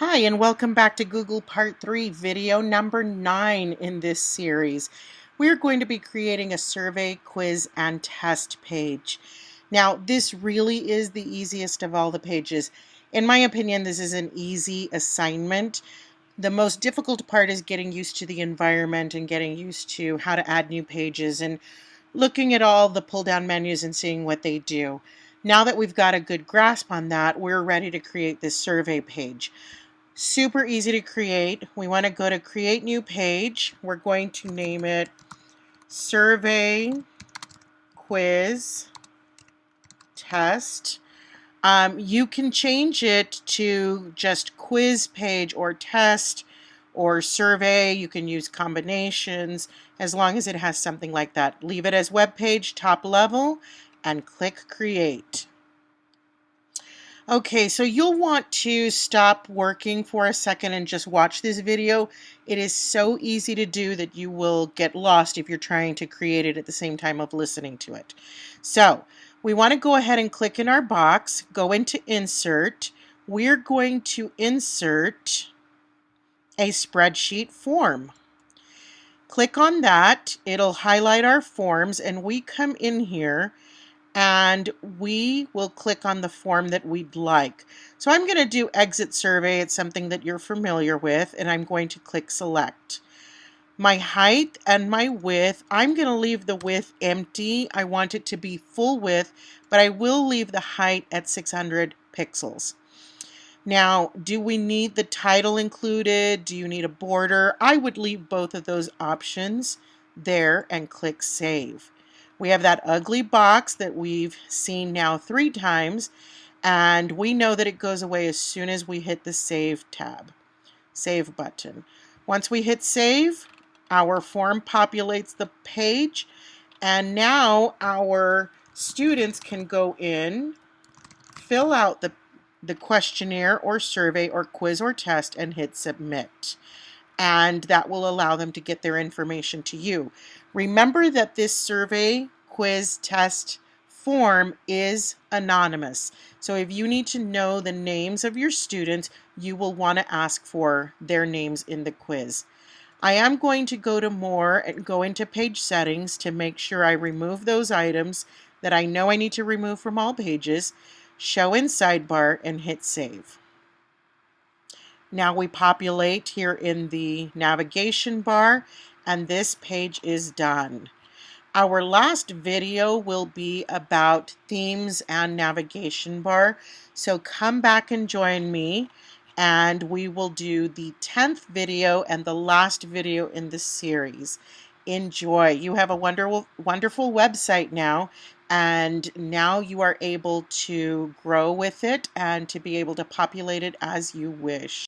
Hi, and welcome back to Google Part 3, video number 9 in this series. We're going to be creating a survey, quiz, and test page. Now, this really is the easiest of all the pages. In my opinion, this is an easy assignment. The most difficult part is getting used to the environment and getting used to how to add new pages and looking at all the pull-down menus and seeing what they do. Now that we've got a good grasp on that, we're ready to create this survey page. Super easy to create. We want to go to create new page. We're going to name it survey quiz test. Um, you can change it to just quiz page or test or survey. You can use combinations as long as it has something like that. Leave it as web page top level and click create. Okay, so you'll want to stop working for a second and just watch this video. It is so easy to do that you will get lost if you're trying to create it at the same time of listening to it. So we want to go ahead and click in our box, go into insert. We're going to insert a spreadsheet form. Click on that, it'll highlight our forms and we come in here and we will click on the form that we'd like. So I'm going to do exit survey. It's something that you're familiar with and I'm going to click select. My height and my width, I'm going to leave the width empty. I want it to be full width, but I will leave the height at 600 pixels. Now, do we need the title included? Do you need a border? I would leave both of those options there and click Save. We have that ugly box that we've seen now three times, and we know that it goes away as soon as we hit the Save tab, Save button. Once we hit Save, our form populates the page, and now our students can go in, fill out the, the questionnaire or survey or quiz or test, and hit Submit and that will allow them to get their information to you. Remember that this survey, quiz, test form is anonymous. So if you need to know the names of your students, you will want to ask for their names in the quiz. I am going to go to more and go into page settings to make sure I remove those items that I know I need to remove from all pages, show in sidebar and hit save. Now we populate here in the navigation bar and this page is done. Our last video will be about themes and navigation bar. So come back and join me and we will do the 10th video and the last video in the series. Enjoy. You have a wonderful, wonderful website now and now you are able to grow with it and to be able to populate it as you wish.